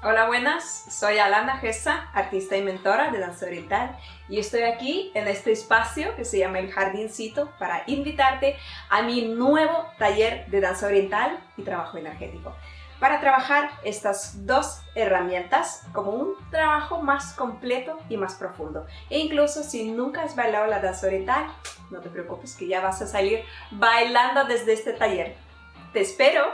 Hola, buenas. Soy Alana Gessa, artista y mentora de danza oriental y estoy aquí en este espacio que se llama El Jardincito para invitarte a mi nuevo taller de danza oriental y trabajo energético para trabajar estas dos herramientas como un trabajo más completo y más profundo. E incluso si nunca has bailado la danza oriental, no te preocupes que ya vas a salir bailando desde este taller. Te espero